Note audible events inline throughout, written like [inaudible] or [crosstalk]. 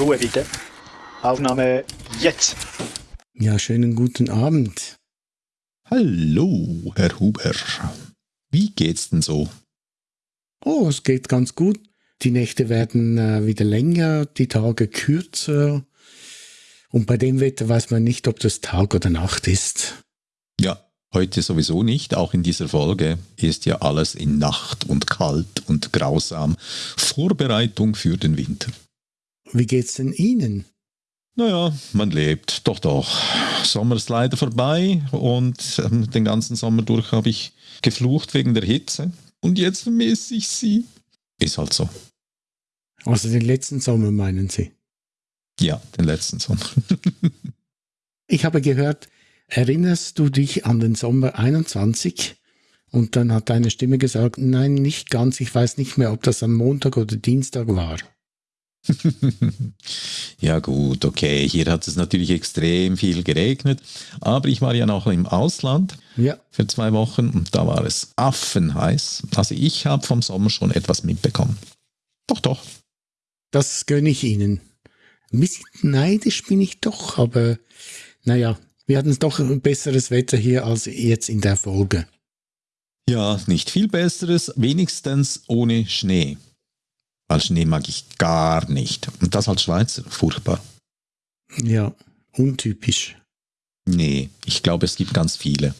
Ruhe bitte. Aufnahme jetzt. Ja, schönen guten Abend. Hallo, Herr Huber. Wie geht's denn so? Oh, es geht ganz gut. Die Nächte werden äh, wieder länger, die Tage kürzer. Und bei dem Wetter weiß man nicht, ob das Tag oder Nacht ist. Ja, heute sowieso nicht. Auch in dieser Folge ist ja alles in Nacht und kalt und grausam. Vorbereitung für den Winter. Wie geht's denn Ihnen? Naja, man lebt. Doch, doch. Sommer ist leider vorbei und ähm, den ganzen Sommer durch habe ich geflucht wegen der Hitze. Und jetzt vermisse ich sie. Ist halt so. Also den letzten Sommer meinen Sie? Ja, den letzten Sommer. [laughs] ich habe gehört, erinnerst du dich an den Sommer 21? Und dann hat deine Stimme gesagt, nein, nicht ganz, ich weiß nicht mehr, ob das am Montag oder Dienstag war. [laughs] ja gut, okay, hier hat es natürlich extrem viel geregnet, aber ich war ja noch im Ausland ja. für zwei Wochen und da war es affenheiß. Also ich habe vom Sommer schon etwas mitbekommen. Doch, doch. Das gönne ich Ihnen. Ein bisschen neidisch bin ich doch, aber naja, wir hatten doch ein besseres Wetter hier als jetzt in der Folge. Ja, nicht viel besseres, wenigstens ohne Schnee. Weil Schnee mag ich gar nicht. Und das als Schweizer, furchtbar. Ja, untypisch. Nee, ich glaube, es gibt ganz viele.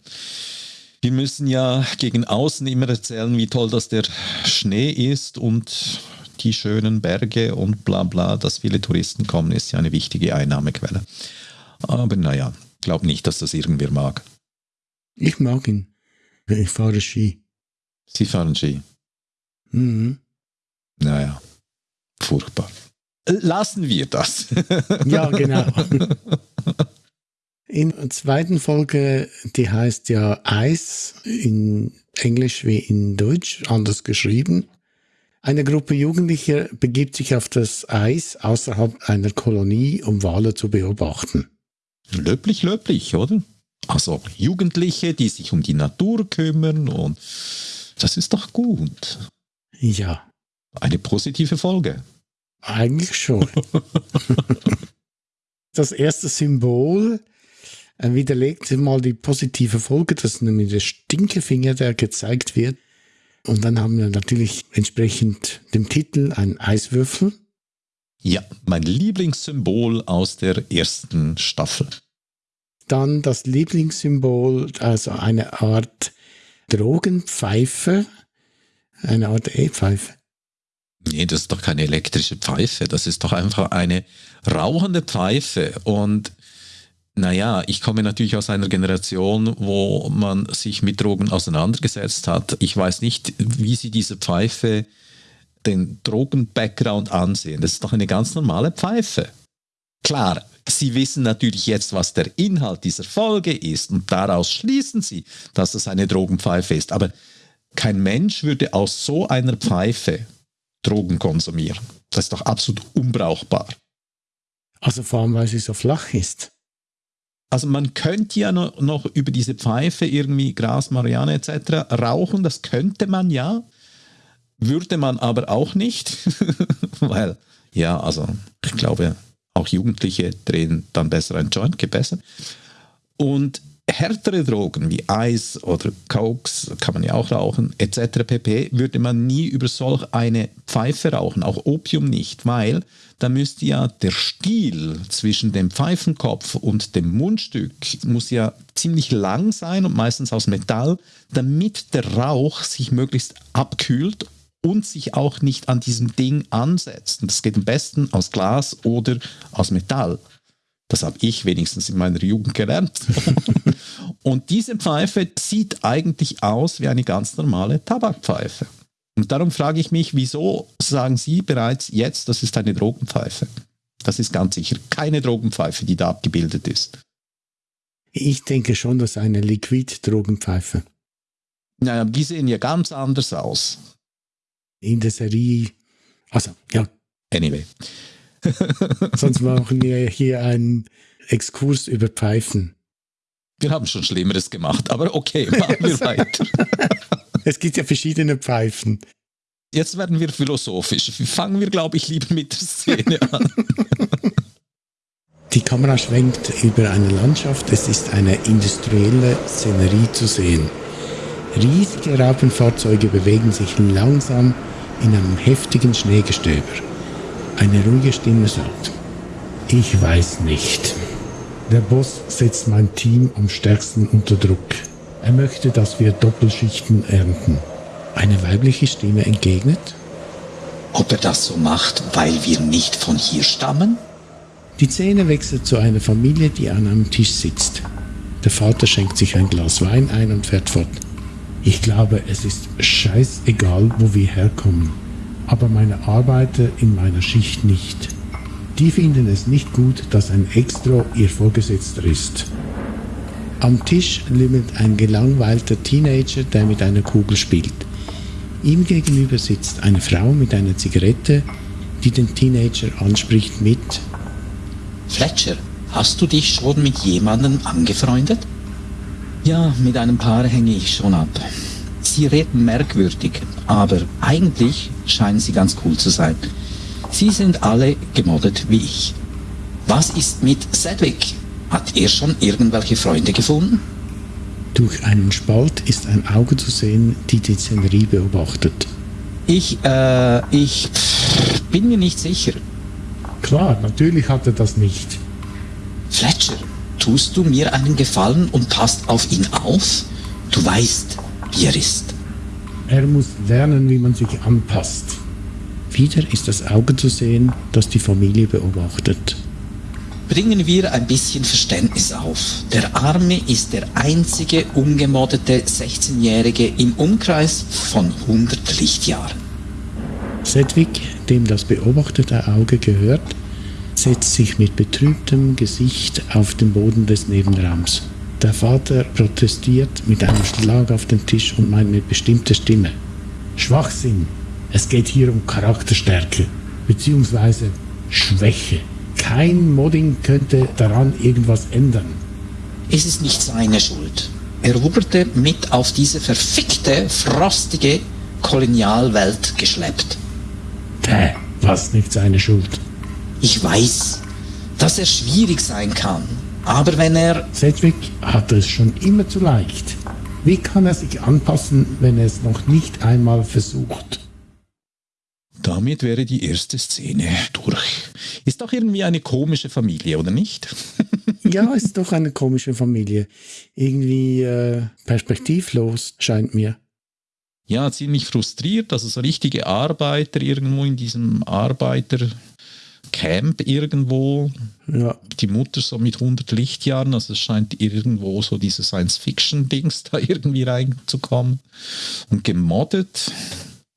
Wir müssen ja gegen außen immer erzählen, wie toll das der Schnee ist und die schönen Berge und bla bla, dass viele Touristen kommen, ist ja eine wichtige Einnahmequelle. Aber naja, glaube nicht, dass das irgendwer mag. Ich mag ihn. Ich fahre Ski. Sie fahren Ski? Mhm. Naja, furchtbar. Lassen wir das. ja, genau. [laughs] In der zweiten Folge, die heißt ja Eis in Englisch wie in Deutsch, anders geschrieben. Eine Gruppe Jugendlicher begibt sich auf das Eis außerhalb einer Kolonie, um Wale zu beobachten. Löblich, löblich, oder? Also Jugendliche, die sich um die Natur kümmern und das ist doch gut. Ja. Eine positive Folge. Eigentlich schon. [laughs] das erste Symbol äh, widerlegt mal die positive Folge, das ist nämlich der Stinkefinger, der gezeigt wird. Und dann haben wir natürlich entsprechend dem Titel einen Eiswürfel. Ja, mein Lieblingssymbol aus der ersten Staffel. Dann das Lieblingssymbol, also eine Art Drogenpfeife, eine Art E-Pfeife. Nee, das ist doch keine elektrische Pfeife, das ist doch einfach eine rauchende Pfeife. Und naja, ich komme natürlich aus einer Generation, wo man sich mit Drogen auseinandergesetzt hat. Ich weiß nicht, wie sie diese Pfeife den Drogen-Background ansehen. Das ist doch eine ganz normale Pfeife. Klar, Sie wissen natürlich jetzt, was der Inhalt dieser Folge ist und daraus schließen Sie, dass es eine Drogenpfeife ist. Aber kein Mensch würde aus so einer Pfeife Drogen konsumieren. Das ist doch absolut unbrauchbar. Also vor allem, weil sie so flach ist. Also man könnte ja noch, noch über diese Pfeife irgendwie Gras, Marianne etc. rauchen, das könnte man ja, würde man aber auch nicht, [laughs] weil ja, also ich glaube, auch Jugendliche drehen dann besser ein Joint, geht besser. Und härtere Drogen wie Eis oder Cokes, kann man ja auch rauchen, etc. pp. würde man nie über solch eine Pfeife rauchen, auch Opium nicht, weil da müsste ja der Stiel zwischen dem Pfeifenkopf und dem Mundstück muss ja ziemlich lang sein und meistens aus Metall, damit der Rauch sich möglichst abkühlt und sich auch nicht an diesem Ding ansetzt. Und das geht am besten aus Glas oder aus Metall. Das habe ich wenigstens in meiner Jugend gelernt. [laughs] und diese Pfeife sieht eigentlich aus wie eine ganz normale Tabakpfeife. Und darum frage ich mich, wieso sagen Sie bereits jetzt, das ist eine Drogenpfeife? Das ist ganz sicher keine Drogenpfeife, die da abgebildet ist. Ich denke schon, das ist eine Liquid-Drogenpfeife. Naja, die sehen ja ganz anders aus in der Serie. Also, ja. Anyway. [laughs] Sonst machen wir hier einen Exkurs über Pfeifen. Wir haben schon Schlimmeres gemacht, aber okay, [laughs] machen wir weiter. [laughs] es gibt ja verschiedene Pfeifen. Jetzt werden wir philosophisch. Fangen wir, glaube ich, lieber mit der Szene an. Die Kamera schwenkt über eine Landschaft. Es ist eine industrielle Szenerie zu sehen. Riesige Raupenfahrzeuge bewegen sich langsam in einem heftigen Schneegestöber. Eine ruhige Stimme sagt, ich weiß nicht. Der Boss setzt mein Team am stärksten unter Druck. Er möchte, dass wir Doppelschichten ernten. Eine weibliche Stimme entgegnet, Ob er das so macht, weil wir nicht von hier stammen? Die Szene wechselt zu einer Familie, die an einem Tisch sitzt. Der Vater schenkt sich ein Glas Wein ein und fährt fort. Ich glaube, es ist scheißegal, wo wir herkommen. Aber meine Arbeiter in meiner Schicht nicht. Die finden es nicht gut, dass ein Extra ihr Vorgesetzter ist. Am Tisch lümmelt ein gelangweilter Teenager, der mit einer Kugel spielt. Ihm gegenüber sitzt eine Frau mit einer Zigarette, die den Teenager anspricht mit Fletcher, hast du dich schon mit jemandem angefreundet? Ja, mit einem Paar hänge ich schon ab. Sie reden merkwürdig, aber eigentlich scheinen sie ganz cool zu sein. Sie sind alle gemoddet wie ich. Was ist mit Sedwick? Hat er schon irgendwelche Freunde gefunden? Durch einen Spalt ist ein Auge zu sehen, die die Szenerie beobachtet. Ich, äh, ich pff, bin mir nicht sicher. Klar, natürlich hat er das nicht. Fletcher, tust du mir einen Gefallen und passt auf ihn auf? Du weißt, wie er ist. Er muss lernen, wie man sich anpasst. Wieder ist das Auge zu sehen, das die Familie beobachtet. Bringen wir ein bisschen Verständnis auf. Der Arme ist der einzige ungemoddete 16-Jährige im Umkreis von 100 Lichtjahren. Sedwick, dem das beobachtete Auge gehört, setzt sich mit betrübtem Gesicht auf den Boden des Nebenraums. Der Vater protestiert mit einem Schlag auf den Tisch und meint mit bestimmter Stimme. Schwachsinn. Es geht hier um Charakterstärke bzw. Schwäche. Kein Modding könnte daran irgendwas ändern. Es ist nicht seine Schuld. Er wurde mit auf diese verfickte, frostige Kolonialwelt geschleppt. Bäh, was nicht seine Schuld. Ich weiß, dass er schwierig sein kann. Aber wenn er... Sedgwick hat es schon immer zu leicht. Wie kann er sich anpassen, wenn er es noch nicht einmal versucht? Damit wäre die erste Szene durch. Ist doch irgendwie eine komische Familie, oder nicht? [laughs] ja, ist doch eine komische Familie. Irgendwie äh, perspektivlos, scheint mir. Ja, ziemlich frustriert, also so richtige Arbeiter irgendwo in diesem Arbeitercamp irgendwo. Ja. Die Mutter so mit 100 Lichtjahren, also es scheint irgendwo so diese Science-Fiction-Dings da irgendwie reinzukommen. Und gemoddet.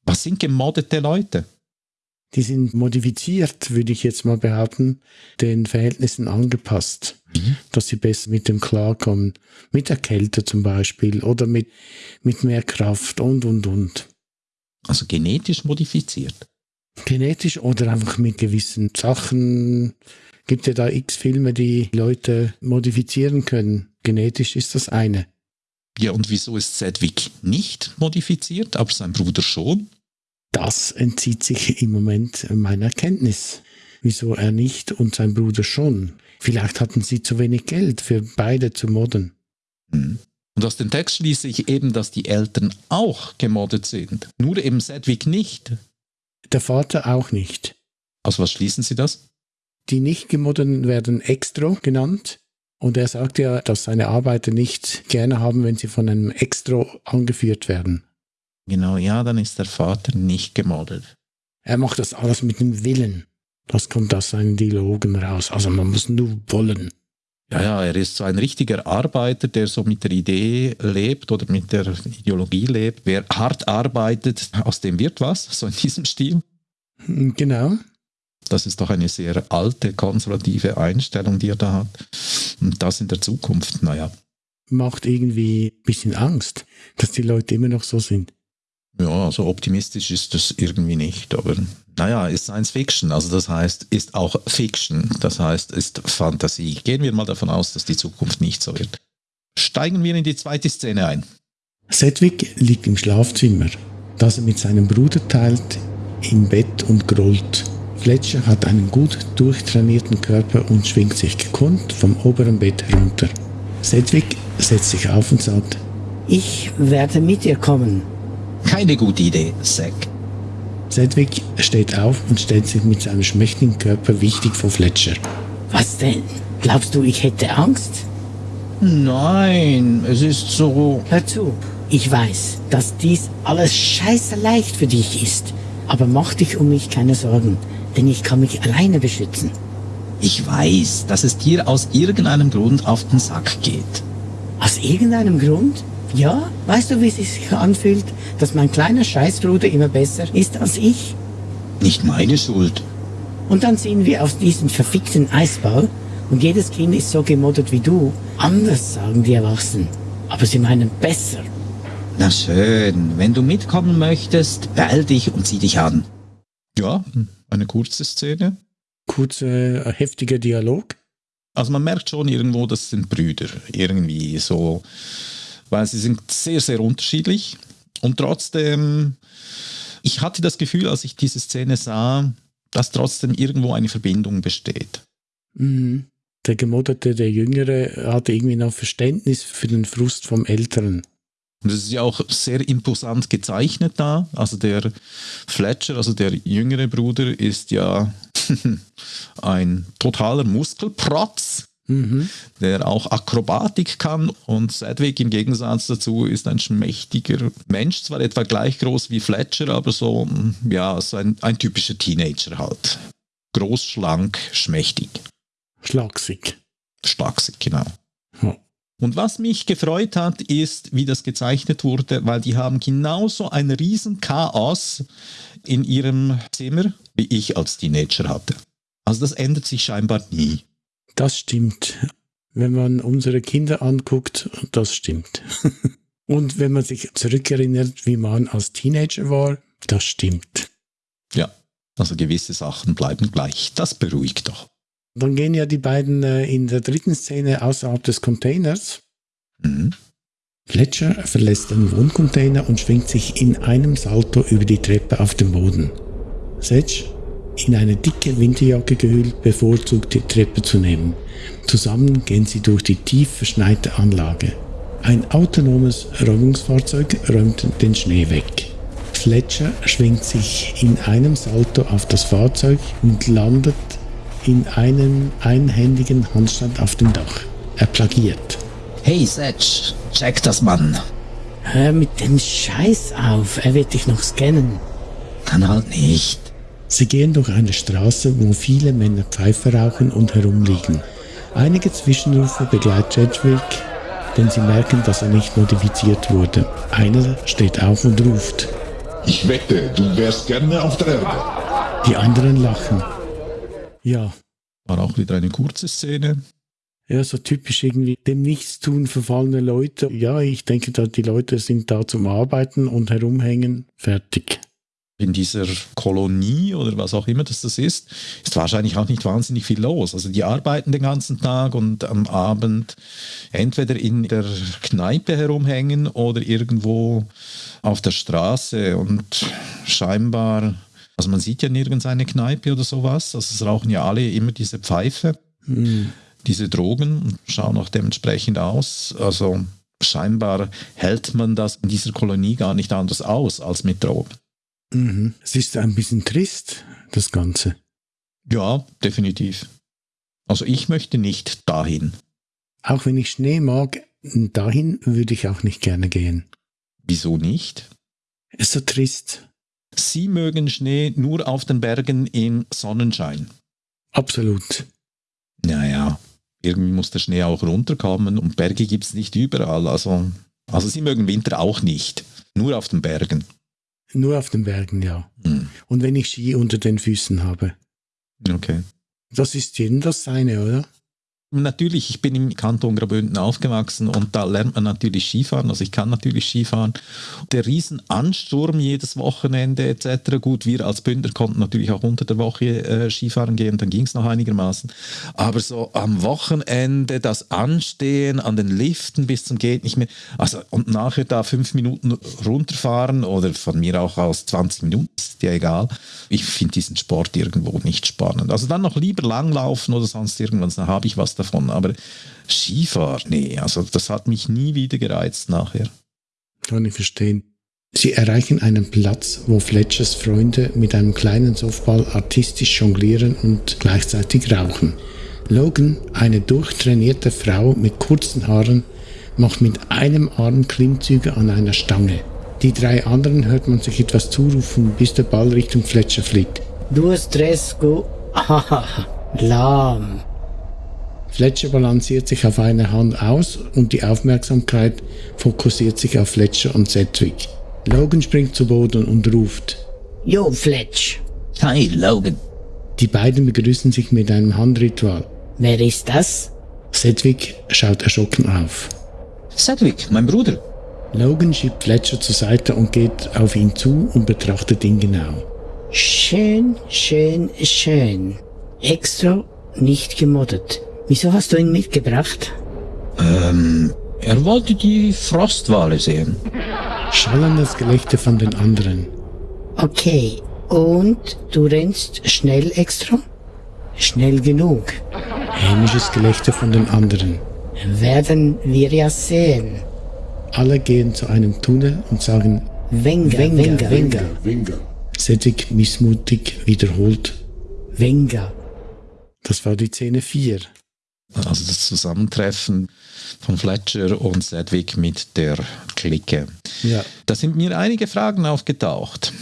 Was sind gemoddete Leute? Die sind modifiziert, würde ich jetzt mal behaupten, den Verhältnissen angepasst, Mhm. dass sie besser mit dem klarkommen. Mit der Kälte zum Beispiel oder mit, mit mehr Kraft und, und, und. Also genetisch modifiziert. Genetisch oder einfach mit gewissen Sachen. Gibt ja da x Filme, die Leute modifizieren können. Genetisch ist das eine. Ja, und wieso ist Sedwick nicht modifiziert, aber sein Bruder schon? Das entzieht sich im Moment meiner Kenntnis. Wieso er nicht und sein Bruder schon? Vielleicht hatten sie zu wenig Geld für beide zu modden. Hm. Und aus dem Text schließe ich eben, dass die Eltern auch gemoddet sind. Nur eben Sedwick nicht. Der Vater auch nicht. Aus was schließen Sie das? Die nicht gemoddeten werden Extro genannt. Und er sagt ja, dass seine Arbeiter nicht gerne haben, wenn sie von einem Extro angeführt werden. Genau, ja, dann ist der Vater nicht gemoddet. Er macht das alles mit dem Willen. Das kommt aus seinen Dialogen raus. Also man muss nur wollen. Ja, ja, er ist so ein richtiger Arbeiter, der so mit der Idee lebt oder mit der Ideologie lebt. Wer hart arbeitet, aus dem wird was, so in diesem Stil. Genau. Das ist doch eine sehr alte, konservative Einstellung, die er da hat. Und das in der Zukunft, naja. Macht irgendwie ein bisschen Angst, dass die Leute immer noch so sind. Ja, so optimistisch ist das irgendwie nicht, aber naja, ist Science Fiction, also das heißt, ist auch Fiction, das heißt, ist Fantasie. Gehen wir mal davon aus, dass die Zukunft nicht so wird. Steigen wir in die zweite Szene ein. Sedwick liegt im Schlafzimmer. das er mit seinem Bruder teilt, im Bett und grollt. Fletcher hat einen gut durchtrainierten Körper und schwingt sich gekonnt vom oberen Bett herunter. Sedgwick setzt sich auf und sagt, Ich werde mit dir kommen. Keine gute Idee, Zack. Sedgwick steht auf und stellt sich mit seinem schmächtigen Körper wichtig vor Fletcher. Was denn? Glaubst du, ich hätte Angst? Nein, es ist so. Hör zu, ich weiß, dass dies alles scheiße leicht für dich ist. Aber mach dich um mich keine Sorgen, denn ich kann mich alleine beschützen. Ich weiß, dass es dir aus irgendeinem Grund auf den Sack geht. Aus irgendeinem Grund? Ja, weißt du, wie es sich anfühlt, dass mein kleiner Scheißbruder immer besser ist als ich? Nicht meine Schuld. Und dann ziehen wir auf diesen verfickten Eisball und jedes Kind ist so gemoddert wie du. Anders sagen die Erwachsenen. Aber sie meinen besser. Na schön, wenn du mitkommen möchtest, beeil dich und zieh dich an. Ja, eine kurze Szene. Kurzer, äh, heftiger Dialog. Also man merkt schon irgendwo, das sind Brüder. Irgendwie so, weil sie sind sehr, sehr unterschiedlich. Und trotzdem, ich hatte das Gefühl, als ich diese Szene sah, dass trotzdem irgendwo eine Verbindung besteht. Mhm. Der Gemodderte, der Jüngere, hat irgendwie noch Verständnis für den Frust vom Älteren. Und es ist ja auch sehr imposant gezeichnet da. Also der Fletcher, also der jüngere Bruder, ist ja [laughs] ein totaler Muskelprotz, Mhm. der auch Akrobatik kann. Und Sedgwick im Gegensatz dazu ist ein schmächtiger Mensch, zwar etwa gleich groß wie Fletcher, aber so, ja, so ein, ein typischer Teenager halt. Groß, schlank, schmächtig. Schlagsig. Starksig, genau. Ja. Und was mich gefreut hat, ist, wie das gezeichnet wurde, weil die haben genauso ein riesen Chaos in ihrem Zimmer, wie ich als Teenager hatte. Also das ändert sich scheinbar nie. Das stimmt. Wenn man unsere Kinder anguckt, das stimmt. [laughs] Und wenn man sich zurückerinnert, wie man als Teenager war, das stimmt. Ja, also gewisse Sachen bleiben gleich. Das beruhigt doch. Dann gehen ja die beiden äh, in der dritten Szene außerhalb des Containers. Mhm. Fletcher verlässt den Wohncontainer und schwingt sich in einem Salto über die Treppe auf den Boden. Sedge, in eine dicke Winterjacke gehüllt, bevorzugt die Treppe zu nehmen. Zusammen gehen sie durch die tief verschneite Anlage. Ein autonomes Räumungsfahrzeug räumt den Schnee weg. Fletcher schwingt sich in einem Salto auf das Fahrzeug und landet in einem einhändigen Handstand auf dem Dach. Er plagiert. Hey, Sedge, check das, Mann. Hör mit dem Scheiß auf, er wird dich noch scannen. Dann halt nicht. Sie gehen durch eine Straße, wo viele Männer Pfeife rauchen und herumliegen. Einige Zwischenrufe begleitet Jedwick, denn sie merken, dass er nicht modifiziert wurde. Einer steht auf und ruft. Ich wette, du wärst gerne auf der Erde. Die anderen lachen. Ja, War auch wieder eine kurze Szene. ja, so typisch irgendwie dem Nichtstun verfallene Leute. Ja, ich denke, da die Leute sind da zum Arbeiten und herumhängen. Fertig. In dieser Kolonie oder was auch immer das, das ist, ist wahrscheinlich auch nicht wahnsinnig viel los. Also die arbeiten den ganzen Tag und am Abend entweder in der Kneipe herumhängen oder irgendwo auf der Straße und scheinbar, also man sieht ja nirgends eine Kneipe oder sowas, also es rauchen ja alle immer diese Pfeife, Hm. diese Drogen und schauen auch dementsprechend aus. Also scheinbar hält man das in dieser Kolonie gar nicht anders aus als mit Drogen. Mhm. Es ist ein bisschen trist, das Ganze. Ja, definitiv. Also ich möchte nicht dahin. Auch wenn ich Schnee mag, dahin würde ich auch nicht gerne gehen. Wieso nicht? Ist so trist. Sie mögen Schnee nur auf den Bergen im Sonnenschein. Absolut. Naja, irgendwie muss der Schnee auch runterkommen und Berge gibt es nicht überall. Also, also Sie mögen Winter auch nicht. Nur auf den Bergen. Nur auf den Bergen, ja. Hm. Und wenn ich Ski unter den Füßen habe. Okay. Das ist jedem das seine, oder? Natürlich, ich bin im Kanton Graubünden aufgewachsen und da lernt man natürlich Skifahren. Also ich kann natürlich Skifahren. Der Riesenansturm jedes Wochenende etc. Gut, wir als Bündner konnten natürlich auch unter der Woche äh, Skifahren gehen, dann ging es noch einigermaßen. Aber so am Wochenende das Anstehen an den Liften bis zum geht nicht mehr. Also und nachher da fünf Minuten runterfahren oder von mir auch aus 20 Minuten, ist ja egal. Ich finde diesen Sport irgendwo nicht spannend. Also dann noch lieber langlaufen oder sonst irgendwas, dann habe ich was davon. Aber Skifahren, nee, also das hat mich nie wieder gereizt nachher. Kann ich verstehen. Sie erreichen einen Platz, wo Fletchers Freunde mit einem kleinen Softball artistisch jonglieren und gleichzeitig rauchen. Logan, eine durchtrainierte Frau mit kurzen Haaren, macht mit einem Arm Klimmzüge an einer Stange. Die drei anderen hört man sich etwas zurufen, bis der Ball Richtung Fletcher fliegt. Du Stress, go. Haha, [laughs] lahm. Fletcher balanciert sich auf einer Hand aus und die Aufmerksamkeit fokussiert sich auf Fletcher und Sedgwick. Logan springt zu Boden und ruft. Yo, Fletch. Hi, Logan. Die beiden begrüßen sich mit einem Handritual. Wer ist das? Sedgwick schaut erschrocken auf. Sedgwick, mein Bruder. Logan schiebt Fletcher zur Seite und geht auf ihn zu und betrachtet ihn genau. Schön, schön, schön. Extra nicht gemoddet. Wieso hast du ihn mitgebracht? Ähm, er wollte die Frostwale sehen. Schallendes Gelächter von den anderen. Okay. Und du rennst schnell extra? Schnell genug. Hämisches Gelächter von den anderen. Werden wir ja sehen. Alle gehen zu einem Tunnel und sagen Wenger, Wenger, Wenger, Winger. Sedgwick missmutig wiederholt. Wenger. Das war die Szene 4. Also das Zusammentreffen von Fletcher und Sedgwick mit der Clique. Ja. Da sind mir einige Fragen aufgetaucht.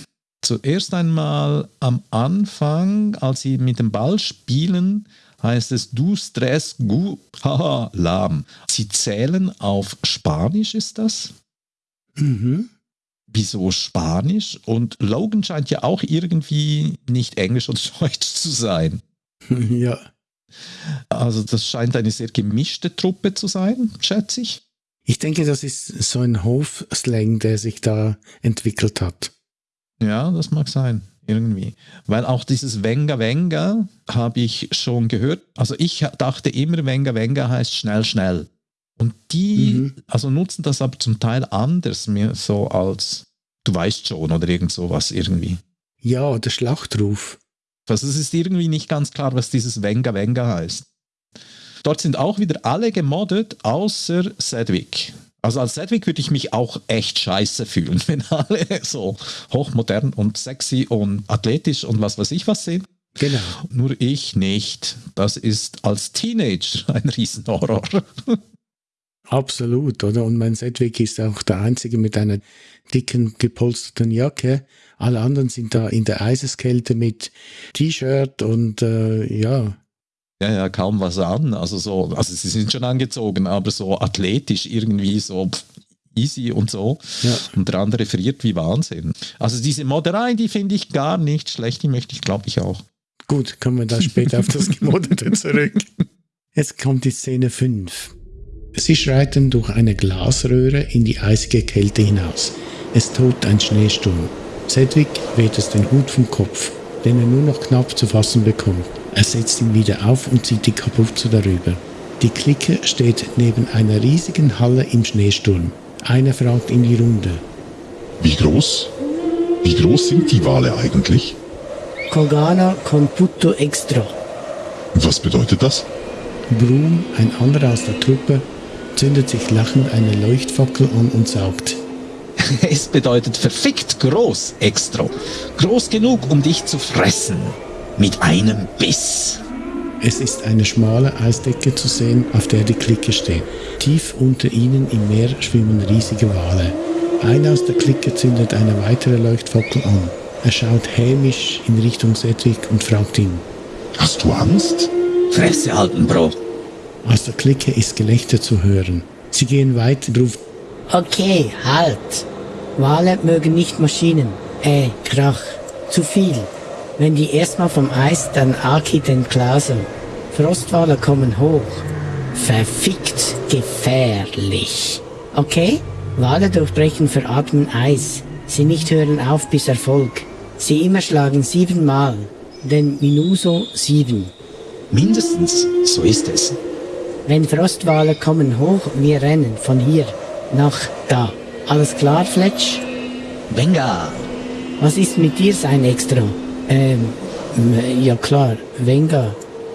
Zuerst einmal am Anfang, als sie mit dem Ball spielen, heißt es du Stress, gu, [laughs] haha, lahm. Sie zählen auf Spanisch, ist das? Mhm. Wieso Spanisch? Und Logan scheint ja auch irgendwie nicht Englisch oder [laughs] Deutsch zu sein. ja. Also das scheint eine sehr gemischte Truppe zu sein, schätze ich. Ich denke, das ist so ein Hofslang, der sich da entwickelt hat. Ja, das mag sein, irgendwie. Weil auch dieses Venga Venga habe ich schon gehört. Also ich dachte immer, Venga Venga heißt schnell, schnell. Und die, Mhm. also nutzen das aber zum Teil anders, mir so als, du weißt schon oder irgend sowas irgendwie. Ja, der Schlachtruf. Also es ist irgendwie nicht ganz klar, was dieses Venga Venga heißt. Dort sind auch wieder alle gemoddet, außer Sedgwick. Also als Sedgwick würde ich mich auch echt scheiße fühlen, [laughs] wenn alle so hochmodern und sexy und athletisch und was weiß ich was sind. Genau. Nur ich nicht. Das ist als Teenager [laughs] ein Riesenhorror. Absolut, oder? Und mein Sedgwick ist auch der Einzige mit einer dicken, gepolsterten Jacke. Alle anderen sind da in der Eiseskälte mit T-Shirt und äh, ja, Ja, ja, kaum was an. Also so, also sie sind schon angezogen, aber so athletisch irgendwie so easy und so. Ja. Und der andere friert wie Wahnsinn. Also diese Modderei, die finde ich gar nicht schlecht. Die möchte ich, glaube ich, auch. gut, kommen wir da später auf das Gemoddete [laughs] zurück. Jetzt kommt die Szene 5. Sie schreiten durch eine Glasröhre in die eisige Kälte hinaus. Es tobt ein Schneesturm. Sedgwick weht es den Hut vom Kopf, den er nur noch knapp zu fassen bekommt. Er setzt ihn wieder auf und zieht die Kapuze darüber. Die Clique steht neben einer riesigen Halle im Schneesturm. Einer fragt in die Runde. Wie groß? Wie groß sind die Wale eigentlich? Cogana Computo Extra. Was bedeutet das? Broom, ein anderer aus der Truppe, zündet sich lachend eine Leuchtfackel an und sagt, [laughs] Es bedeutet verfickt groß, extra. Groß genug, um dich zu fressen. Mit einem Biss. es ist eine schmale Eisdecke zu sehen, auf der die Clique steht. Tief unter ihnen im Meer schwimmen riesige Wale. Einer aus der Clique zündet eine weitere Leuchtfackel an. Er schaut hämisch in Richtung Sedgwick und fragt ihn. Hast du Angst? Fresse halten, Bro. Aus der Clique ist Gelächter zu hören. Sie gehen weiter und ruft, Okay, halt. Wale mögen nicht Maschinen. Äh, Krach. Zu viel. Wenn die erstmal vom Eis, dann Aki den Klaser. Frostwale kommen hoch. verfickt gefährlich. Okay? Wale durchbrechen für Atmen Eis. Sie nicht hören auf bis Erfolg. Sie immer schlagen siebenmal. Denn Minuso sieben. Mindestens, so ist es. Wenn Frostwale kommen hoch, wir rennen von hier nach da. Alles klar, Fletch? Venga! Was ist mit dir sein Extra? Ähm, ja klar, Venga.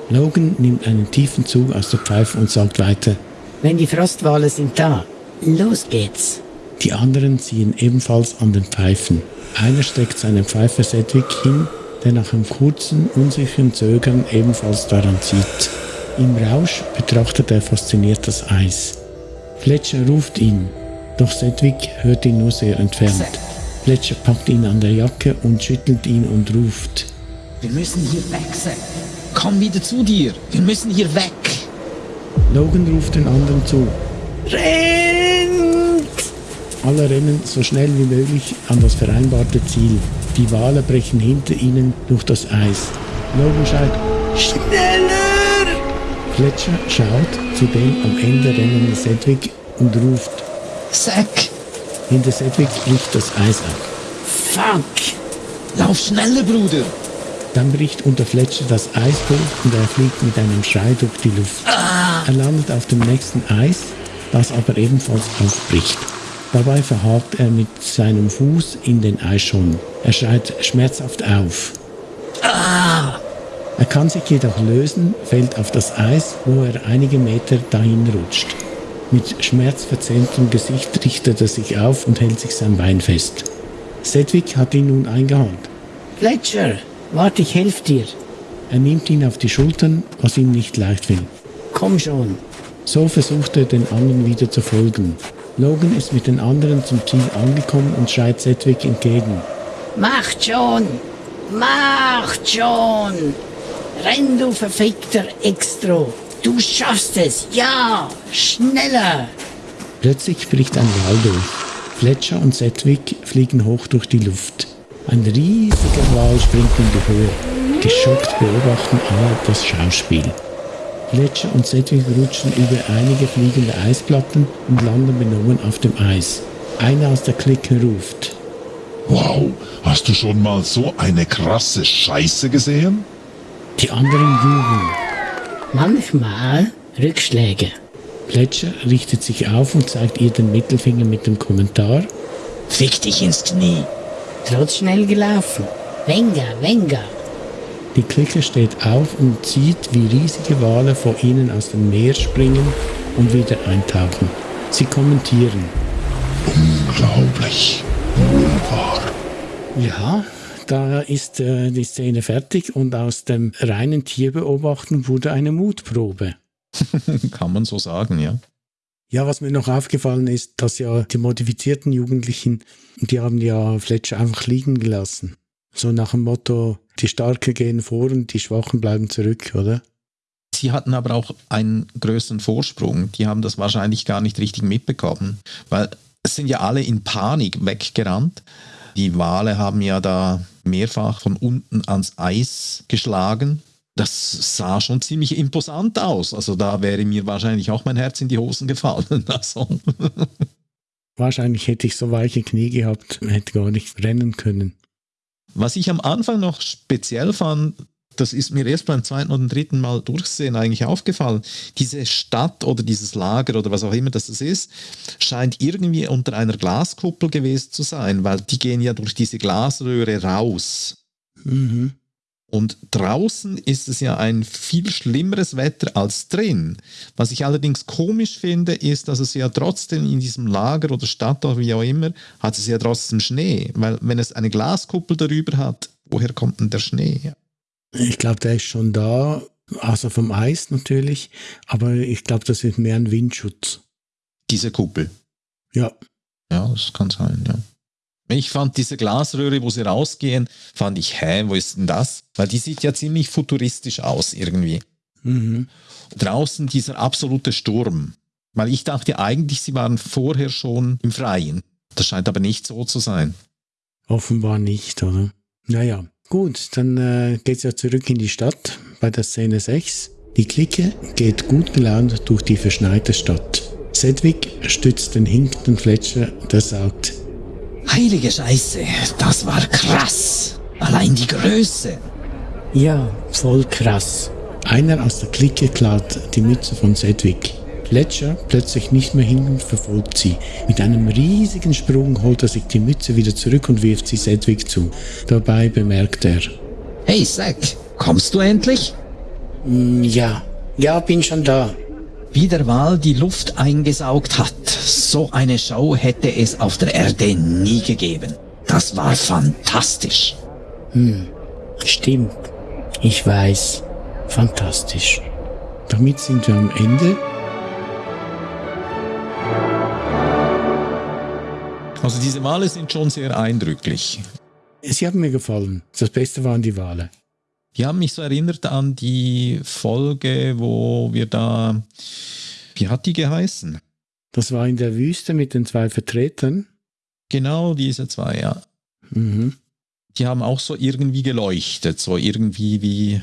Logan nimmt einen tiefen Zug aus der Pfeife und sagt weiter. Wenn die Frostwale sind da, los geht's. Die anderen ziehen ebenfalls an den Pfeifen. Einer steckt seine Pfeife Sedgwick hin, der nach einem kurzen, unsicheren Zögern ebenfalls daran zieht. Im Rausch betrachtet er fasziniert das Eis. Fletcher ruft ihn, doch Sedgwick hört ihn nur sehr entfernt. Fletcher packt ihn an der Jacke und schüttelt ihn und ruft. Wir müssen hier weg, Zack. Komm wieder zu dir. Wir müssen hier weg. Logan ruft den anderen zu. Rennt! Alle rennen so schnell wie möglich an das vereinbarte Ziel. Die Wale brechen hinter ihnen durch das Eis. Logan schreit Schneller! Fletcher schaut zu dem am Ende rennenden Sedgwick und ruft. Zack, Hinter Sedgwick bricht das Eis ab. Fuck! lauf schneller, Bruder. Dann bricht unter Fletcher das Eis hoch und er fliegt mit einem Schrei durch die Luft. Er landet auf dem nächsten Eis, das aber ebenfalls aufbricht. Dabei verhakt er mit seinem Fuß in den Eisschollen. Er schreit schmerzhaft auf. Er kann sich jedoch lösen, fällt auf das Eis, wo er einige Meter dahin rutscht. Mit schmerzverzerrtem Gesicht richtet er sich auf und hält sich sein Bein fest. Sedgwick hat ihn nun eingeholt. Fletcher, warte, ich helf dir. Er nimmt ihn auf die Schultern, was ihm nicht leicht fiel. Komm schon. So versucht er den anderen wieder zu folgen. Logan ist mit den anderen zum Ziel angekommen und schreit Sedgwick entgegen. Macht schon! Macht schon! Renn, du verfickter Extro! Du schaffst es! Ja! Schneller! Plötzlich bricht ein Wal durch. Fletcher und Sedgwick fliegen hoch durch die Luft. Ein riesiger Wal springt in die Höhe. Geschockt beobachten alle das Schauspiel. Fletcher und Sedgwick rutschen über einige fliegende Eisplatten und landen benommen auf dem Eis. Einer aus der Clique ruft. Wow, hast du schon mal so eine krasse Scheiße gesehen? Die anderen jubeln. Manchmal Rückschläge. Fletcher richtet sich auf und zeigt ihr den Mittelfinger mit dem Kommentar. Fick dich ins Knie. Trotz schnell gelaufen. Venga, venga! Die Clique steht auf und sieht, wie riesige Wale vor ihnen aus dem Meer springen und wieder eintauchen. Sie kommentieren. Unglaublich. Wohl Ja, da ist äh, die Szene fertig und aus dem reinen Tierbeobachten wurde eine Mutprobe. [laughs] Kann man so sagen, ja. Ja, was mir noch aufgefallen ist, dass ja die modifizierten Jugendlichen, die haben ja Fletcher einfach liegen gelassen. So nach dem Motto, die Starken gehen vor und die Schwachen bleiben zurück, oder? Sie hatten aber auch einen größeren Vorsprung. Die haben das wahrscheinlich gar nicht richtig mitbekommen, weil es sind ja alle in Panik weggerannt. Die Wale haben ja da mehrfach von unten ans Eis geschlagen. Das sah schon ziemlich imposant aus. Also da wäre mir wahrscheinlich auch mein Herz in die Hosen gefallen. [laughs] Also, Wahrscheinlich hätte ich so weiche Knie gehabt, hätte gar nicht rennen können. was ich am Anfang noch speziell fand, das ist mir erst beim zweiten oder dritten Mal durchsehen eigentlich aufgefallen. Diese Stadt oder dieses Lager oder was auch immer das ist, scheint irgendwie unter einer Glaskuppel gewesen zu sein, weil die gehen ja durch diese Glasröhre raus. Mhm. Und draußen ist es ja ein viel schlimmeres Wetter als drin. Was ich allerdings komisch finde, ist, dass es ja trotzdem in diesem Lager oder Stadt oder wie auch immer, hat es ja trotzdem Schnee. Weil wenn es eine Glaskuppel darüber hat, woher kommt denn der Schnee? Ich glaube, der ist schon da, also vom Eis natürlich, aber ich glaube, das ist mehr ein Windschutz. Diese Kuppel. Ja, Ja, das kann sein, ja. Ich fand diese Glasröhre, wo sie rausgehen, fand ich, hä, wo ist denn das? Weil die sieht ja ziemlich futuristisch aus irgendwie. mhm. Draußen dieser absolute Sturm. Weil ich dachte eigentlich, sie waren vorher schon im Freien. Das scheint aber nicht so zu sein. offenbar nicht, oder? Naja, gut, dann äh, geht's ja zurück in die Stadt bei der Szene 6. Die Clique geht gut gelaunt durch die verschneite Stadt. Sedwick stützt den hinkenden Fletcher, der sagt, Heilige Scheiße, das war krass. Allein die Größe. Ja, voll krass. einer aus der Clique klaut die Mütze von Sedwick. Fletcher, plötzlich nicht mehr hin und verfolgt sie. Mit einem riesigen Sprung holt er sich die Mütze wieder zurück und wirft sie Sedwick zu. Dabei bemerkt er, Hey Zack, kommst du endlich? Hm, Ja, ja, bin schon da. Wie der Wal die Luft eingesaugt hat. So eine Show hätte es auf der Erde nie gegeben. Das war fantastisch. Stimmt. Ich weiß. Fantastisch. damit sind wir am Ende. Also diese Wale sind schon sehr eindrücklich. Sie haben mir gefallen. Das Beste waren die Wale. Die haben mich so erinnert an die Folge, wo wir da, wie hat die geheißen? Das war in der Wüste mit den zwei Vertretern. Genau diese zwei, ja. Mhm. Die haben auch so irgendwie geleuchtet, so irgendwie wie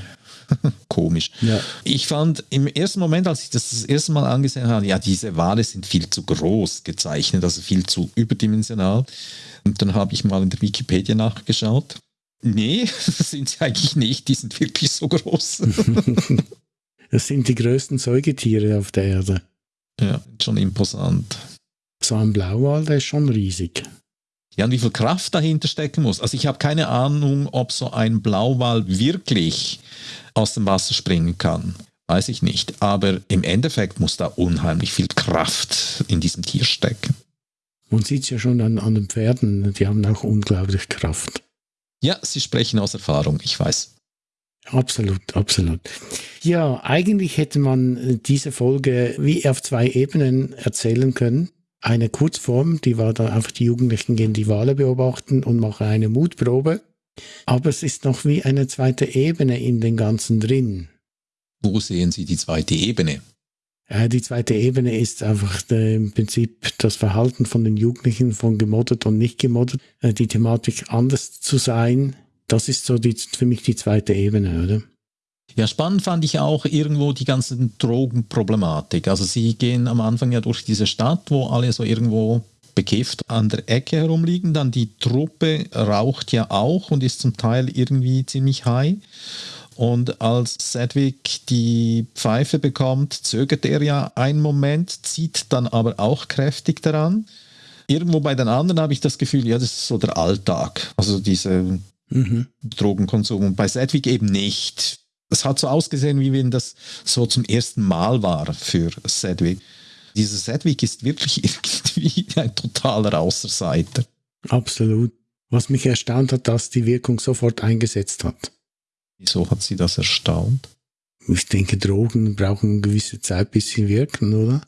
[laughs] komisch. Ja. Ich fand im ersten Moment, als ich das das erste Mal angesehen habe, ja, diese Wale sind viel zu groß gezeichnet, also viel zu überdimensional. Und dann habe ich mal in der Wikipedia nachgeschaut. Nee, [laughs] sind sie eigentlich nicht, die sind wirklich so groß. [laughs] Das sind die größten Säugetiere auf der Erde. ja, schon imposant. So ein Blauwal, der ist schon riesig. Ja, und wie viel Kraft dahinter stecken muss. Also ich habe keine Ahnung, ob so ein Blauwal wirklich aus dem Wasser springen kann. Weiß ich nicht. Aber im Endeffekt muss da unheimlich viel Kraft in diesem Tier stecken. Man sieht es ja schon an, an den Pferden, die haben auch unglaublich Kraft. Ja, Sie sprechen aus Erfahrung, ich weiß. Absolut, absolut. Ja, eigentlich hätte man äh, diese Folge wie auf zwei Ebenen erzählen können. Eine Kurzform, die war dann einfach die Jugendlichen gehen die Wale beobachten und machen eine Mutprobe. Aber es ist noch wie eine zweite Ebene in den Ganzen drin. Wo sehen Sie die zweite Ebene? Äh, Die zweite Ebene ist einfach äh, im Prinzip das Verhalten von den Jugendlichen von gemoddet und nicht gemoddet, äh, die Thematik anders zu sein. Das ist so die, für mich die zweite Ebene, oder? Ja, spannend fand ich auch irgendwo die ganze Drogenproblematik. Also Sie gehen am Anfang ja durch diese Stadt, wo alle so irgendwo bekifft an der Ecke herumliegen. Dann die Truppe raucht ja auch und ist zum Teil irgendwie ziemlich high. Und als Sedwick die Pfeife bekommt, zögert er ja einen Moment, zieht dann aber auch kräftig daran. Irgendwo bei den anderen habe ich das Gefühl, ja, das ist so der Alltag. Also diese Mhm. Drogenkonsum. Und bei Sedwick eben nicht. Es hat so ausgesehen, wie wenn das so zum ersten Mal war für Sedwick. Dieser Sedwick ist wirklich [laughs] irgendwie ein totaler Außerseiter. Absolut. Was mich erstaunt hat, dass die Wirkung sofort eingesetzt hat. Wieso hat sie das erstaunt? Ich denke, Drogen brauchen eine gewisse Zeit, bis sie wirken, oder?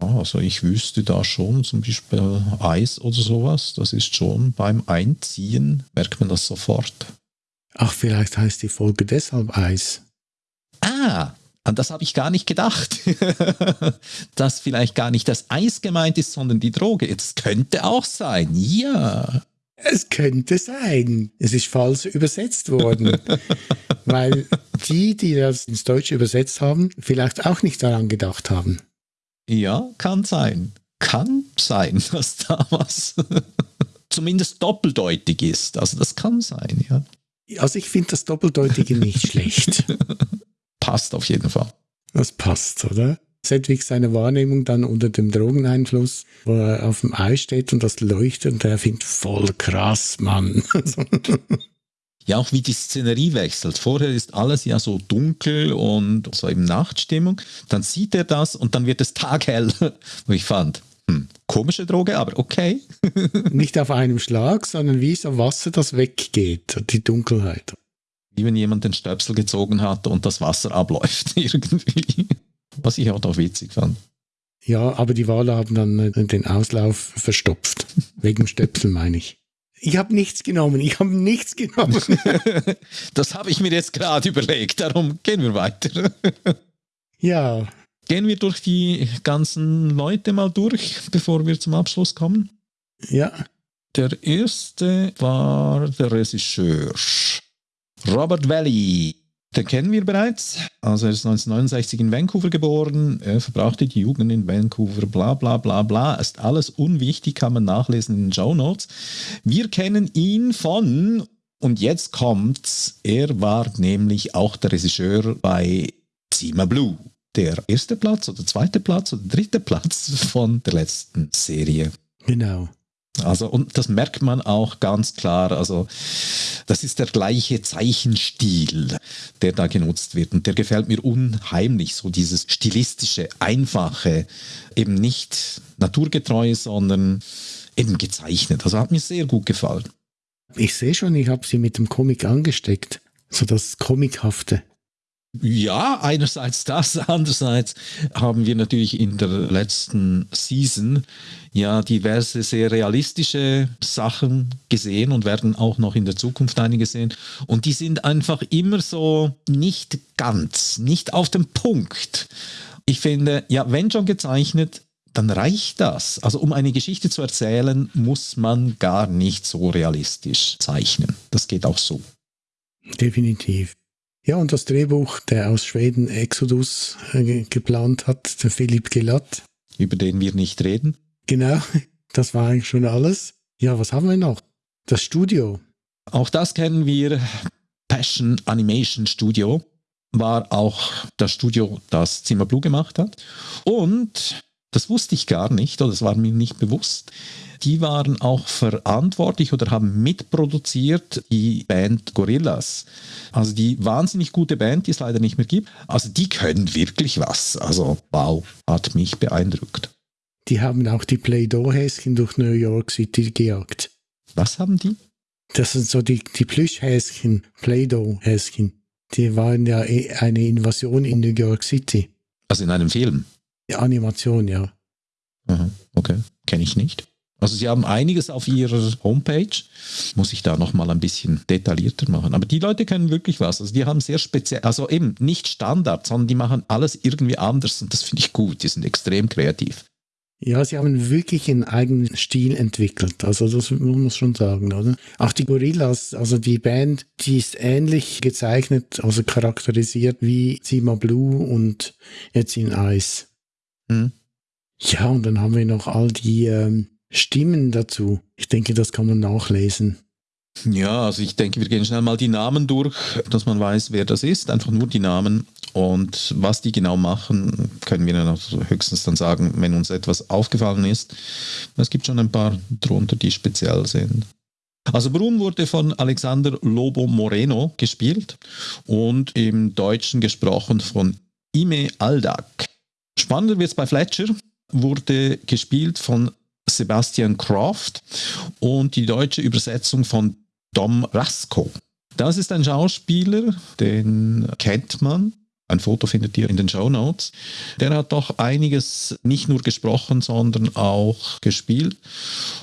Ja, also ich wüsste da schon zum Beispiel Eis oder sowas. Das ist schon beim Einziehen, merkt man das sofort. Ach, vielleicht heißt die Folge deshalb Eis. Ah, an das habe ich gar nicht gedacht. [laughs] Dass vielleicht gar nicht das Eis gemeint ist, sondern die Droge. Das könnte auch sein. Ja. Es könnte sein. Es ist falsch übersetzt worden. [laughs] weil die, die das ins Deutsche übersetzt haben, vielleicht auch nicht daran gedacht haben. Ja, kann sein. Kann sein, [laughs] dass da was zumindest doppeldeutig ist. Also das kann sein, ja. Also ich finde das Doppeldeutige nicht [laughs] schlecht. Passt auf jeden Fall. Das passt, oder? Sedwick seine Wahrnehmung dann unter dem Drogeneinfluss, wo er auf dem Eis steht und das leuchtet und er findet voll krass, Mann. Ja, auch wie die Szenerie wechselt. Vorher ist alles ja so dunkel und so eben Nachtstimmung. Dann sieht er das und dann wird es taghell. [laughs] Wo ich fand, hm, komische Droge, aber okay. [laughs] nicht auf einem Schlag, sondern wie so Wasser, das weggeht, die Dunkelheit. Wie wenn jemand den Stöpsel gezogen hat und das Wasser abläuft [laughs] irgendwie. Was ich auch noch witzig fand. Ja, aber die Wale haben dann äh, den Auslauf verstopft. Wegen Stöpsel, meine ich. Ich habe nichts genommen, ich habe nichts genommen. [laughs] Das habe ich mir jetzt gerade überlegt, darum gehen wir weiter. ja, Gehen wir durch die ganzen Leute mal durch, bevor wir zum Abschluss kommen. ja. Der erste war der Regisseur. Robert Valley. Den kennen wir bereits. Also er ist 1969 in Vancouver geboren, er verbrachte die Jugend in Vancouver, bla bla bla bla. Ist alles unwichtig, kann man nachlesen in den Show Notes. Wir kennen ihn von, und jetzt kommt's, er war nämlich auch der Regisseur bei Zima Blue. Der erste Platz oder zweite Platz oder dritte Platz von der letzten Serie. Genau. Also, und das merkt man auch ganz klar. Also, das ist der gleiche Zeichenstil, der da genutzt wird. Und der gefällt mir unheimlich. So dieses stilistische, einfache, eben nicht naturgetreu, sondern eben gezeichnet. Also, hat mir sehr gut gefallen. Ich sehe schon, ich habe sie mit dem Comic angesteckt. So das Comichafte. Ja, einerseits das, [laughs] andererseits haben wir natürlich in der letzten Season ja diverse sehr realistische Sachen gesehen und werden auch noch in der Zukunft einige sehen. Und die sind einfach immer so nicht ganz, nicht auf dem Punkt. Ich finde, ja, wenn schon gezeichnet, dann reicht das. Also um eine Geschichte zu erzählen, muss man gar nicht so realistisch zeichnen. Das geht auch so. Definitiv. Ja, und das Drehbuch, der aus Schweden Exodus äh, geplant hat, der Philipp Gelatt. Über den wir nicht reden. Genau, [laughs] das war eigentlich schon alles. Ja, was haben wir noch? Das Studio. Auch das kennen wir. Passion Animation Studio war auch das Studio, das Zimmer Blue gemacht hat. Und das wusste ich gar nicht oder das war mir nicht bewusst die waren auch verantwortlich oder haben mitproduziert die Band Gorillas. Also die wahnsinnig gute Band, die es leider nicht mehr gibt. Also die können wirklich was. Also wow, hat mich beeindruckt. Die haben auch die Play-Doh-Häschen durch New York City gejagt. Was haben die? Das sind so die, die Plüschhäschen, Play-Doh-Häschen. Die waren ja eh eine Invasion in New York City. Also in einem Film? Die Animation, ja. Aha, okay, kenne ich nicht. Also sie haben einiges auf ihrer Homepage, muss ich da nochmal ein bisschen detaillierter machen. Aber die Leute können wirklich was. Also die haben sehr speziell, also eben nicht Standard, sondern die machen alles irgendwie anders und das finde ich gut. Die sind extrem kreativ. Ja, sie haben wirklich einen eigenen Stil entwickelt. Also das muss man schon sagen, oder? Auch die Gorillas, also die Band, die ist ähnlich gezeichnet, also charakterisiert wie Zima Blue und jetzt in Ice. Hm. Ja, und dann haben wir noch all die ähm, Stimmen dazu. Ich denke, das kann man nachlesen. Ja, also ich denke, wir gehen schnell mal die Namen durch, dass man weiß, wer das ist. Einfach nur die Namen. Und was die genau machen, können wir dann höchstens dann sagen, wenn uns etwas aufgefallen ist. Es gibt schon ein paar drunter, die speziell sind. Also Brum wurde von Alexander Lobo Moreno gespielt und im Deutschen gesprochen von Ime Aldak. Spannender wird es bei Fletcher, wurde gespielt von Sebastian Croft und die deutsche Übersetzung von Dom Rasko. Das ist ein Schauspieler, den kennt man. Ein Foto findet ihr in den Show Notes. Der hat doch einiges nicht nur gesprochen, sondern auch gespielt.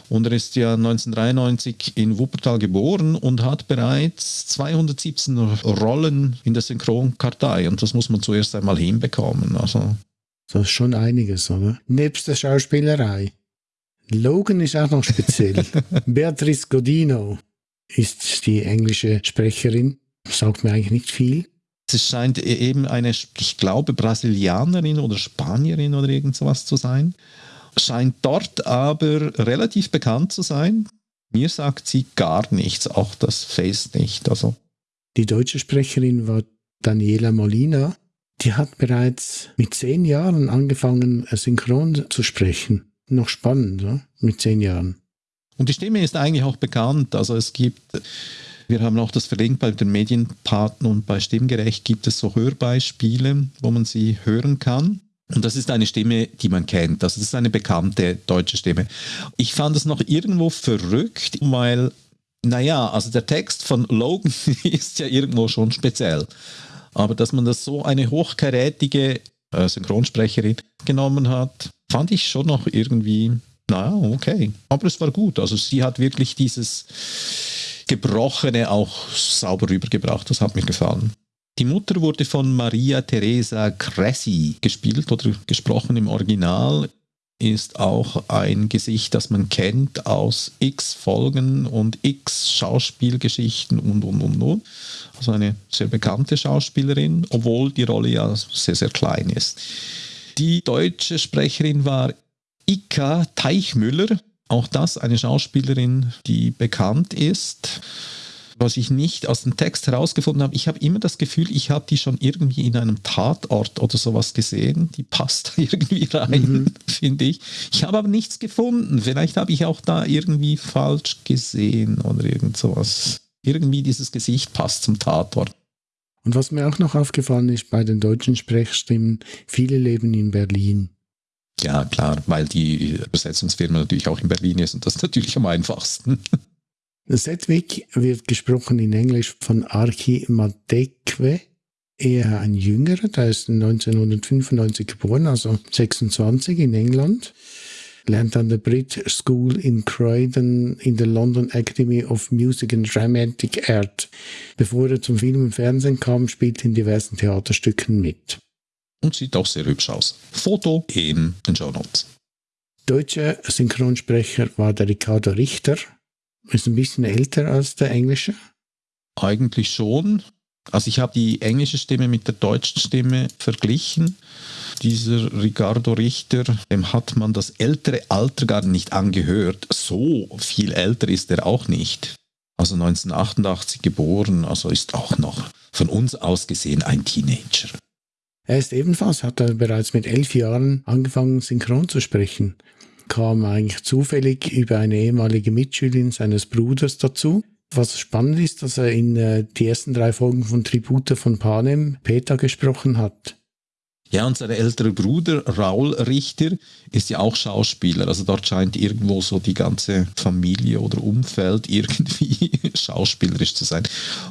Und er ist ja 1993 in Wuppertal geboren und hat bereits 217 Rollen in der Synchronkartei. Und das muss man zuerst einmal hinbekommen. Also das ist schon einiges, oder? Nebst der Schauspielerei. Logan ist auch noch speziell. [laughs] Beatrice Godino ist die englische Sprecherin. Sagt mir eigentlich nicht viel. Es scheint e- eben eine, ich glaube, Brasilianerin oder Spanierin oder irgend sowas zu sein. Scheint dort aber relativ bekannt zu sein. Mir sagt sie gar nichts, auch das Face nicht. Also. Die deutsche Sprecherin war Daniela Molina. Die hat bereits mit zehn Jahren angefangen, synchron zu sprechen noch spannend, ja? mit zehn Jahren. Und die Stimme ist eigentlich auch bekannt. Also es gibt, wir haben auch das verlinkt bei den Medienpartnern und bei Stimmgerecht gibt es so Hörbeispiele, wo man sie hören kann. Und das ist eine Stimme, die man kennt. Also das ist eine bekannte deutsche Stimme. Ich fand es noch irgendwo verrückt, weil, naja, also der Text von Logan [laughs] ist ja irgendwo schon speziell. Aber dass man das so eine hochkarätige äh, Synchronsprecherin genommen hat, fand ich schon noch irgendwie, naja, okay. Aber es war gut. Also sie hat wirklich dieses Gebrochene auch sauber rübergebracht. Das hat mir gefallen. Die Mutter wurde von Maria Teresa Cressy gespielt oder gesprochen im Original. ist auch ein Gesicht, das man kennt aus x Folgen und x Schauspielgeschichten und, und, und, und. Also eine sehr bekannte Schauspielerin, obwohl die Rolle ja sehr, sehr klein ist. Die deutsche Sprecherin war Ika Teichmüller. Auch das eine Schauspielerin, die bekannt ist was ich nicht aus dem Text herausgefunden habe, ich habe immer das Gefühl, ich habe die schon irgendwie in einem Tatort oder sowas gesehen. Die passt [laughs] irgendwie rein, mhm. finde ich. Ich habe aber nichts gefunden. Vielleicht habe ich auch da irgendwie falsch gesehen oder irgend sowas. Irgendwie dieses Gesicht passt zum Tatort. Und was mir auch noch aufgefallen ist bei den deutschen Sprechstimmen, viele leben in Berlin. Ja, klar, weil die Übersetzungsfirma natürlich auch in Berlin ist und das ist natürlich am einfachsten. [laughs] Sedgwick wird gesprochen in Englisch von Archie Madekwe, eher ein Jüngerer, der ist 1995 geboren, also 26 in England, lernt an der Brit School in Croydon in der London Academy of Music and Dramatic Art. Bevor er zum Film und Fernsehen kam, spielte in diversen Theaterstücken mit. Und sieht auch sehr hübsch aus. Foto in den Show Notes. Deutscher Synchronsprecher war der Ricardo Richter, ist ein bisschen älter als der englische? Eigentlich schon. Also ich habe die englische Stimme mit der deutschen Stimme verglichen. Dieser Ricardo Richter, dem hat man das ältere Alter gar nicht angehört. So viel älter ist er auch nicht. Also 1988 geboren, also ist auch noch von uns aus gesehen ein Teenager. Er ist ebenfalls, hat er bereits mit elf Jahren angefangen, synchron zu sprechen kam eigentlich zufällig über eine ehemalige Mitschülerin seines Bruders dazu. Was spannend ist, dass er in äh, die ersten drei Folgen von Tribute von Panem Peter gesprochen hat. Ja, und sein älterer Bruder Raul Richter ist ja auch Schauspieler. Also dort scheint irgendwo so die ganze Familie oder Umfeld [laughs] irgendwie schauspielerisch zu sein.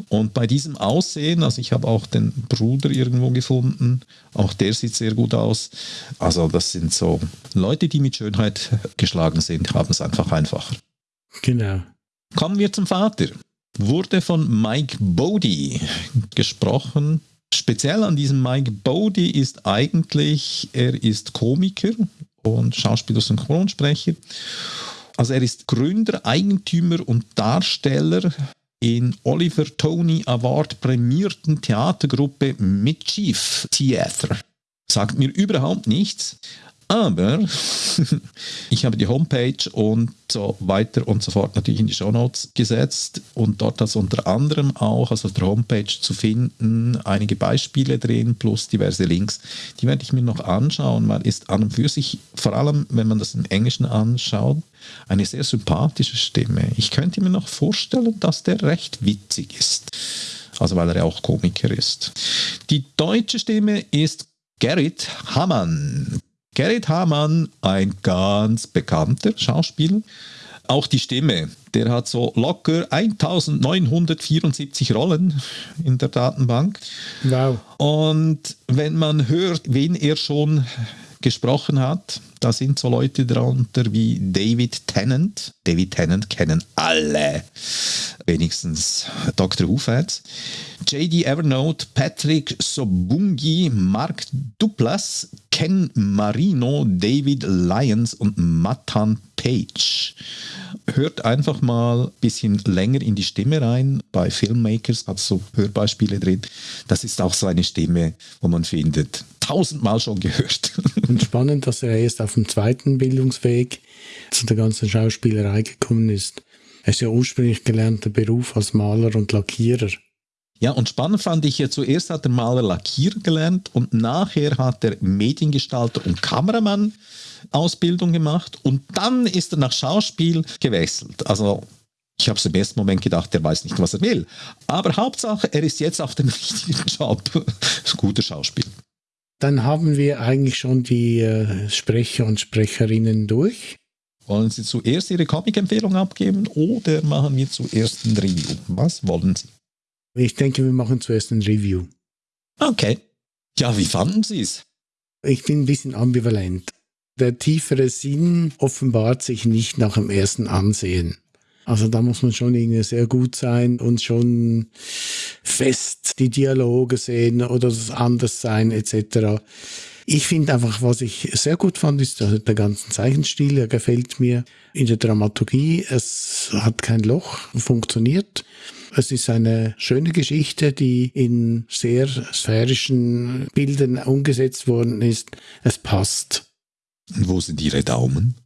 Und bei diesem Aussehen, also ich habe auch den Bruder irgendwo gefunden, auch der sieht sehr gut aus. Also das sind so Leute, die mit Schönheit geschlagen sind, haben es einfach einfacher. Genau. Kommen wir zum Vater. Wurde von Mike Bodie gesprochen, Speziell an diesem Mike Bodie ist eigentlich, er ist Komiker und Schauspieler, Synchronsprecher. Also er ist Gründer, Eigentümer und Darsteller in Oliver Tony Award prämierten Theatergruppe Mischief Theater. Sagt mir überhaupt nichts, aber [laughs] ich habe die Homepage und so weiter und so fort natürlich in die Show Notes gesetzt und dort ist unter anderem auch, also auf der Homepage zu finden, einige Beispiele drin plus diverse Links. Die werde ich mir noch anschauen, weil ist an und für sich, vor allem wenn man das im Englischen anschaut, eine sehr sympathische Stimme. Ich könnte mir noch vorstellen, dass der recht witzig ist. Also weil er ja auch Komiker ist. Die deutsche Stimme ist Gerrit Hammann. Gerrit Hamann, ein ganz bekannter Schauspieler. Auch die Stimme, der hat so locker 1974 Rollen in der Datenbank. Wow. Und wenn man hört, wen er schon gesprochen hat. Da sind so Leute darunter wie David Tennant. David Tennant kennen alle, wenigstens Dr. Who-Fans. JD Evernote, Patrick Sobungi, Mark Duplas, Ken Marino, David Lyons und Matan Page. Hört einfach mal ein bisschen länger in die Stimme rein. Bei Filmmakers hat so Hörbeispiele drin. Das ist auch so eine Stimme, wo man findet, tausendmal schon gehört. [laughs] Und spannend, dass er erst auf dem zweiten Bildungsweg zu der ganzen Schauspielerei gekommen ist. Er ist ja ursprünglich gelernter Beruf als Maler und Lackierer. Ja, und spannend fand ich ja, zuerst hat der Maler Lackierer gelernt und nachher hat er Mediengestalter und Kameramann Ausbildung gemacht und dann ist er nach Schauspiel gewechselt. Also ich habe es im ersten Moment gedacht, er weiß nicht, was er will. Aber Hauptsache, er ist jetzt auf dem [laughs] richtigen Job. Guter Schauspiel. Dann haben wir eigentlich schon die äh, Sprecher und Sprecherinnen durch. Wollen Sie zuerst Ihre Comic-Empfehlung abgeben oder machen wir zuerst ein Review? Was wollen Sie? Ich denke, wir machen zuerst ein Review. Okay. Ja, wie fanden Sie es? Ich bin ein bisschen ambivalent. Der tiefere Sinn offenbart sich nicht nach dem ersten Ansehen. Also da muss man schon irgendwie sehr gut sein und schon fest die Dialoge sehen oder das Anderssein etc. Ich finde einfach, was ich sehr gut fand, ist der, ganze Zeichenstil. Er gefällt mir in der Dramaturgie. Es hat kein Loch, funktioniert. Es ist eine schöne Geschichte, die in sehr sphärischen Bildern umgesetzt worden ist. Es passt. Und wo sind Ihre Daumen?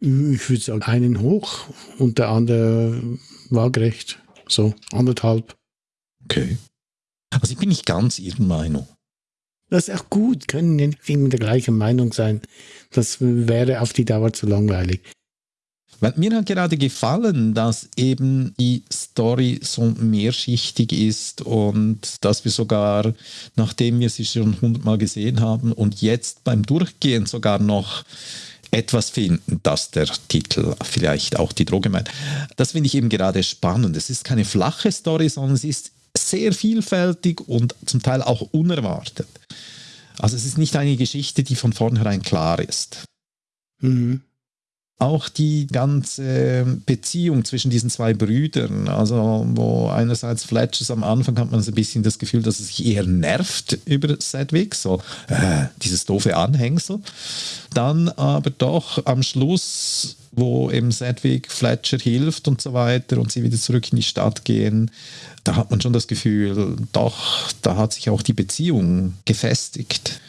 Ich würde sagen, einen hoch und der andere waagerecht. So, anderthalb. Okay. Also ich bin nicht ganz Ihrer Meinung. Das ist auch gut, können nicht immer der gleichen Meinung sein. Das wäre auf die Dauer zu langweilig. Weil mir hat gerade gefallen, dass eben die Story so mehrschichtig ist und dass wir sogar, nachdem wir sie schon hundertmal gesehen haben und jetzt beim Durchgehen sogar noch etwas finden, dass der Titel vielleicht auch die Droge meint. Das finde ich eben gerade spannend. Es ist keine flache Story, sondern sie ist sehr vielfältig und zum Teil auch unerwartet. Also es ist nicht eine Geschichte, die von vornherein klar ist. Mhm. Auch die ganze Beziehung zwischen diesen zwei Brüdern, also wo einerseits Fletchers am Anfang hat man so ein bisschen das Gefühl, dass er sich eher nervt über Sedwick, so äh, dieses doofe Anhängsel. Dann aber doch am Schluss, wo eben Sedwick Fletcher hilft und so weiter und sie wieder zurück in die Stadt gehen, da hat man schon das Gefühl, doch, da hat sich auch die Beziehung gefestigt.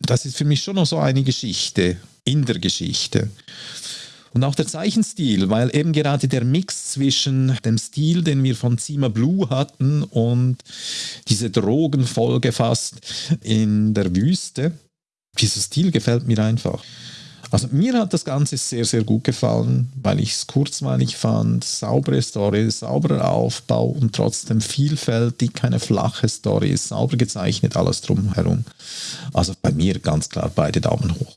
Das ist für mich schon noch so eine Geschichte in der Geschichte. Und auch der Zeichenstil, weil eben gerade der Mix zwischen dem Stil, den wir von Zima Blue hatten und diese Drogenfolge fast in der Wüste, dieser Stil gefällt mir einfach. Also mir hat das Ganze sehr, sehr gut gefallen, weil ich es kurzweilig fand, saubere Story, sauberer Aufbau und trotzdem vielfältig, keine flache Story, sauber gezeichnet, alles drumherum. Also bei mir ganz klar beide Daumen hoch.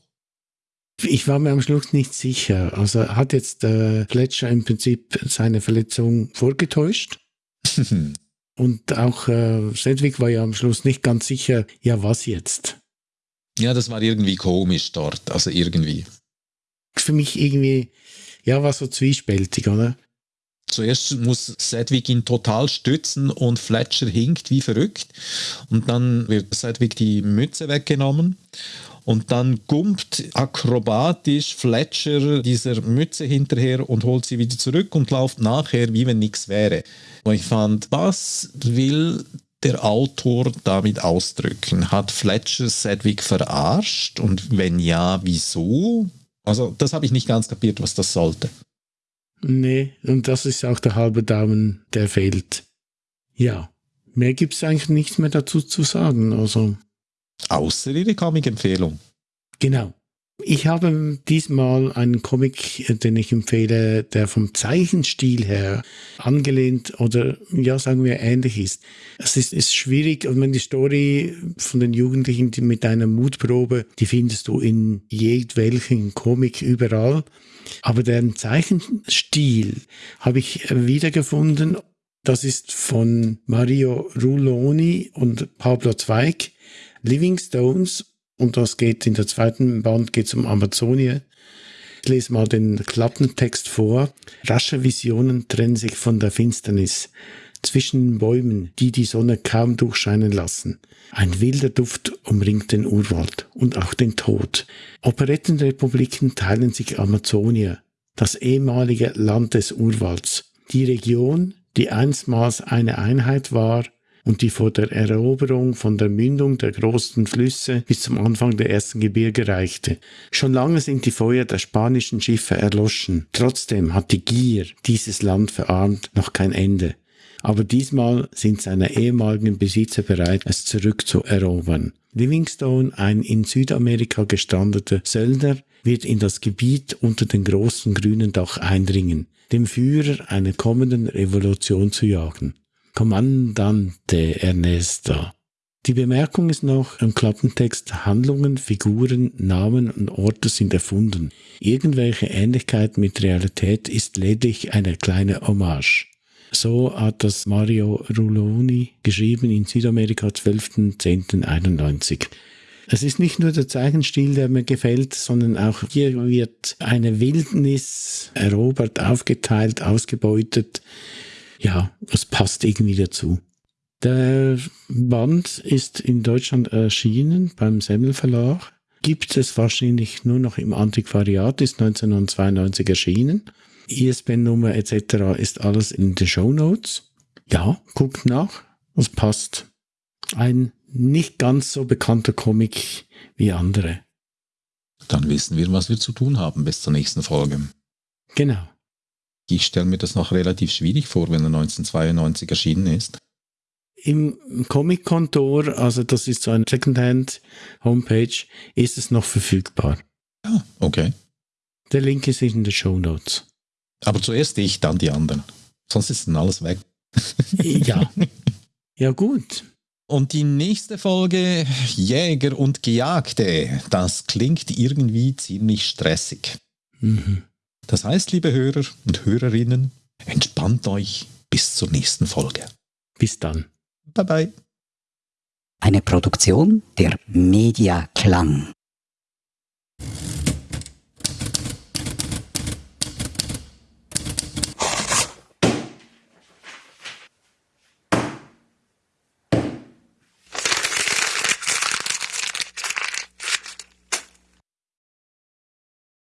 Ich war mir am Schluss nicht sicher. Also hat jetzt äh, Fletcher im Prinzip seine Verletzung vorgetäuscht. [laughs] Und auch äh, Sedwick war ja am Schluss nicht ganz sicher, ja, was jetzt? Ja, das war irgendwie komisch dort, also irgendwie. Für mich irgendwie, ja, war so zwiespältig, oder? Zuerst muss Sedwick ihn total stützen und Fletcher hinkt wie verrückt. Und dann wird Sedwick die Mütze weggenommen. Und dann gumpt akrobatisch Fletcher dieser Mütze hinterher und holt sie wieder zurück und läuft nachher, wie wenn nichts wäre. Und ich fand, was will der Autor damit ausdrücken? Hat Fletcher Sedwick verarscht? Und wenn ja, wieso? Also, das habe ich nicht ganz kapiert, was das sollte. Nee, und das ist auch der halbe Daumen, der fehlt. Ja, mehr gibt es eigentlich nichts mehr dazu zu sagen. Also. Außer Ihre Comic-Empfehlung. Genau. Ich habe diesmal einen Comic, den ich empfehle, der vom Zeichenstil her angelehnt oder ja, sagen wir ähnlich ist. Es ist, ist schwierig, und wenn die Story von den Jugendlichen die mit einer Mutprobe, die findest du in jedwelchen Comic überall. Aber deren Zeichenstil habe ich wiedergefunden. Das ist von Mario Ruloni und Pablo Zweig. Living Stones und das geht in der zweiten Band geht um Amazonie. Ich lese mal den Klappentext vor. Rasche Visionen trennen sich von der Finsternis zwischen Bäumen, die die Sonne kaum durchscheinen lassen. Ein wilder Duft umringt den Urwald und auch den Tod. Operettenrepubliken teilen sich Amazonie, das ehemalige Land des Urwalds. Die Region, die einstmals eine Einheit war, und die vor der Eroberung von der Mündung der großen Flüsse bis zum Anfang der ersten Gebirge reichte. Schon lange sind die Feuer der spanischen Schiffe erloschen. Trotzdem hat die Gier dieses Land verarmt noch kein Ende. Aber diesmal sind seine ehemaligen Besitzer bereit, es zurückzuerobern. Livingstone, ein in Südamerika gestrandeter Söldner, wird in das Gebiet unter den großen grünen Dach eindringen, dem Führer einer kommenden Revolution zu jagen. Kommandante Ernesto. Die Bemerkung ist noch im Klappentext, Handlungen, Figuren, Namen und Orte sind erfunden. Irgendwelche Ähnlichkeit mit Realität ist lediglich eine kleine Hommage. So hat das Mario Ruloni geschrieben in Südamerika 12.10.91. Es ist nicht nur der Zeichenstil, der mir gefällt, sondern auch hier wird eine Wildnis erobert, aufgeteilt, ausgebeutet ja, es passt irgendwie dazu. Der Band ist in Deutschland erschienen beim Semmel Verlag. Gibt es wahrscheinlich nur noch im Antiquariat, ist 1992 erschienen. ISBN-Nummer etc. ist alles in den Show Notes. Ja, guckt nach, es passt. Ein nicht ganz so bekannter Comic wie andere. Dann wissen wir, was wir zu tun haben bis zur nächsten Folge. Genau. Ich stelle mir das noch relativ schwierig vor, wenn er 1992 erschienen ist. Im Comic-Kontor, also das ist so eine Secondhand-Homepage, ist es noch verfügbar. Ja, okay. Der Link ist in den Show Notes. Aber zuerst ich, dann die anderen. Sonst ist dann alles weg. [laughs] Ja. Ja, gut. Und die nächste Folge, Jäger und Gejagte, das klingt irgendwie ziemlich stressig. Mhm. Das heißt, liebe Hörer und Hörerinnen, entspannt euch bis zur nächsten Folge. Bis dann. Bye bye. Eine Produktion der Media Klang.